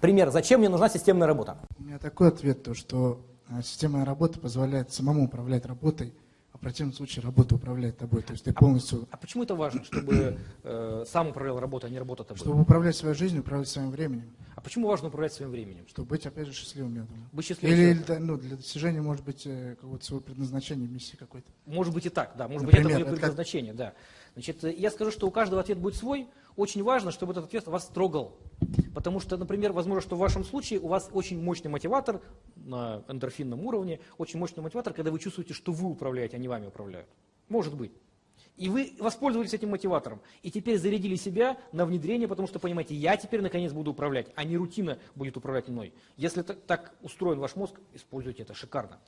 Пример. Зачем мне нужна системная работа? У меня такой ответ, то, что э, системная работа позволяет самому управлять работой, а в противном случае работа управляет тобой. То есть ты полностью... А почему это важно, чтобы э, сам управлял работой, а не работа тобой? Чтобы управлять своей жизнью, управлять своим временем. А почему важно управлять своим временем? Чтобы быть, опять же, счастливым, я думаю. Быть счастливым. Или, да, ну, для достижения, может быть, э, какого-то своего предназначения, миссии какой-то. Может быть и так, да. Может Например, быть, это будет как- предназначение, да. Значит, э, я скажу, что у каждого ответ будет свой. Очень важно, чтобы этот ответ вас трогал. Потому что, например, возможно, что в вашем случае у вас очень мощный мотиватор на эндорфинном уровне, очень мощный мотиватор, когда вы чувствуете, что вы управляете, а не вами управляют. Может быть. И вы воспользовались этим мотиватором. И теперь зарядили себя на внедрение, потому что понимаете, я теперь наконец буду управлять, а не рутина будет управлять мной. Если так, устроен ваш мозг, используйте это шикарно.